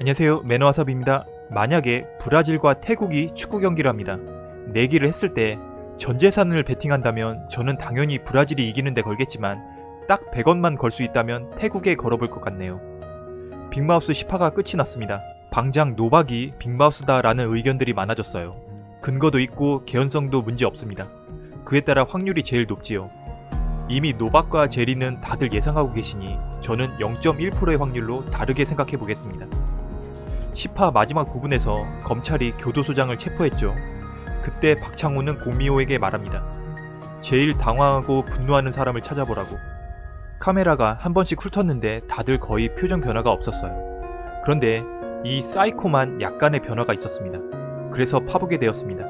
안녕하세요 매너와섭입니다. 만약에 브라질과 태국이 축구 경기를 합니다. 내기를 했을 때 전재산을 베팅한다면 저는 당연히 브라질이 이기는데 걸겠지만 딱 100원만 걸 수 있다면 태국에 걸어볼 것 같네요. 빅마우스 10화가 끝이 났습니다. 방장 노박이 빅마우스다 라는 의견들이 많아졌어요. 근거도 있고 개연성도 문제 없습니다. 그에 따라 확률이 제일 높지요. 이미 노박과 제리는 다들 예상하고 계시니 저는 0.1%의 확률로 다르게 생각해 보겠습니다. 10화 마지막 부분에서 검찰이 교도소장을 체포했죠. 그때 박창호는 공미호에게 말합니다. 제일 당황하고 분노하는 사람을 찾아보라고. 카메라가 한 번씩 훑었는데 다들 거의 표정 변화가 없었어요. 그런데 이 사이코만 약간의 변화가 있었습니다. 그래서 파보게 되었습니다.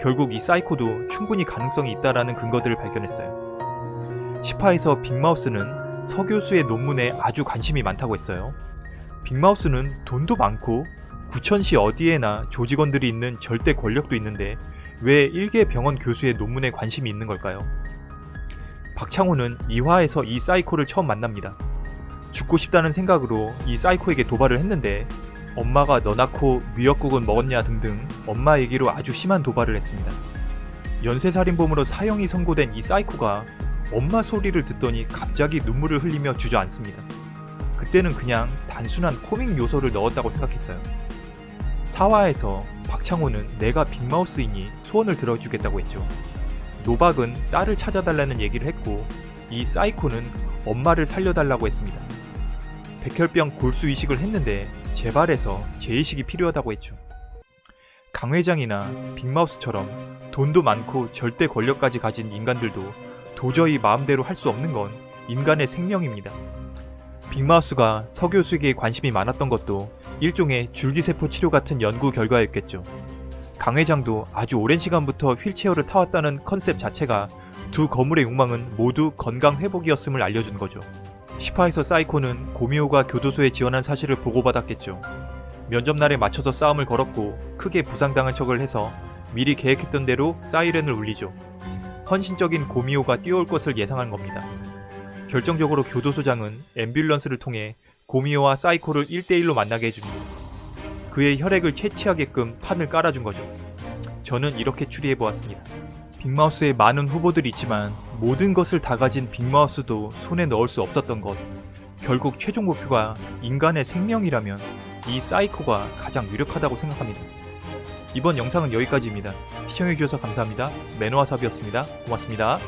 결국 이 사이코도 충분히 가능성이 있다라는 근거들을 발견했어요. 10화에서 빅마우스는 서 교수의 논문에 아주 관심이 많다고 했어요. 빅마우스는 돈도 많고 구천시 어디에나 조직원들이 있는 절대 권력도 있는데 왜 일개 병원 교수의 논문에 관심이 있는 걸까요? 박창호는 2화에서 이 사이코를 처음 만납니다. 죽고 싶다는 생각으로 이 사이코에게 도발을 했는데 엄마가 너 낳고 미역국은 먹었냐 등등 엄마 얘기로 아주 심한 도발을 했습니다. 연쇄살인범으로 사형이 선고된 이 사이코가 엄마 소리를 듣더니 갑자기 눈물을 흘리며 주저앉습니다. 그때는 그냥 단순한 코믹 요소를 넣었다고 생각했어요. 4화에서 박창호는 내가 빅마우스이니 소원을 들어주겠다고 했죠. 노박은 딸을 찾아달라는 얘기를 했고 이 사이코는 엄마를 살려달라고 했습니다. 백혈병 골수 이식을 했는데 재발해서 재이식이 필요하다고 했죠. 강 회장이나 빅마우스처럼 돈도 많고 절대 권력까지 가진 인간들도 도저히 마음대로 할 수 없는 건 인간의 생명입니다. 빅마우스가 서교수에게 관심이 많았던 것도 일종의 줄기세포 치료 같은 연구 결과였겠죠. 강 회장도 아주 오랜 시간부터 휠체어를 타왔다는 컨셉 자체가 두 거물의 욕망은 모두 건강 회복이었음을 알려준 거죠. 10화에서 사이코는 고미호가 교도소에 지원한 사실을 보고받았겠죠. 면접날에 맞춰서 싸움을 걸었고 크게 부상당한 척을 해서 미리 계획했던 대로 사이렌을 울리죠. 헌신적인 고미호가 뛰어올 것을 예상한 겁니다. 결정적으로 교도소장은 앰뷸런스를 통해 고미호와 사이코를 1대1로 만나게 해줍니다. 그의 혈액을 채취하게끔 판을 깔아준 거죠. 저는 이렇게 추리해보았습니다. 빅마우스에 많은 후보들이 있지만 모든 것을 다 가진 빅마우스도 손에 넣을 수 없었던 것. 결국 최종 목표가 인간의 생명이라면 이 사이코가 가장 유력하다고 생각합니다. 이번 영상은 여기까지입니다. 시청해주셔서 감사합니다. 매너와삽이었습니다. 고맙습니다.